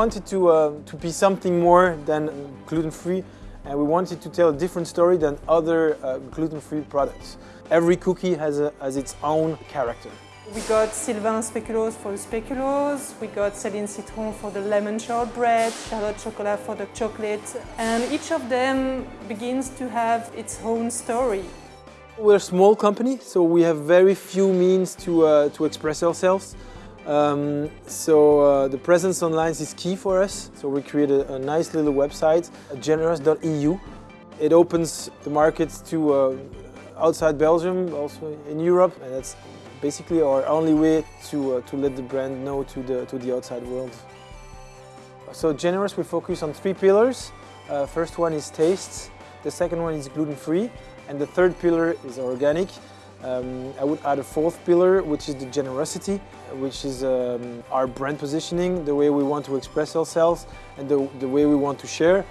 wanted to, uh, to be something more than gluten-free and we wanted to tell a different story than other uh, gluten-free products. Every cookie has, a, has its own character. We got Sylvain Speculoos for the speculoos, we got Céline Citron for the lemon shortbread, Charlotte Chocolat for the chocolate, and each of them begins to have its own story. We're a small company, so we have very few means to, uh, to express ourselves. Um, so uh, the presence online is key for us. So we created a, nice little website, generous.eu. It opens the markets to uh, outside Belgium, also in Europe, and that's basically our only way to, uh, to let the brand know to the, to the outside world. So Generous, we focus on three pillars. Uh, first one is taste, the second one is gluten-free, and the third pillar is organic. Um, I would add a fourth pillar, which is the generosity, which is um, our brand positioning, the way we want to express ourselves, and the, the way we want to share.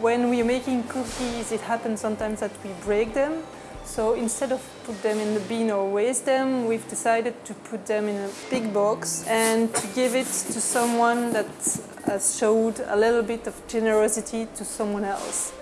When we're making cookies, it happens sometimes that we break them. So instead of put them in the bin or waste them, we've decided to put them in a big box and to give it to someone that has showed a little bit of generosity to someone else.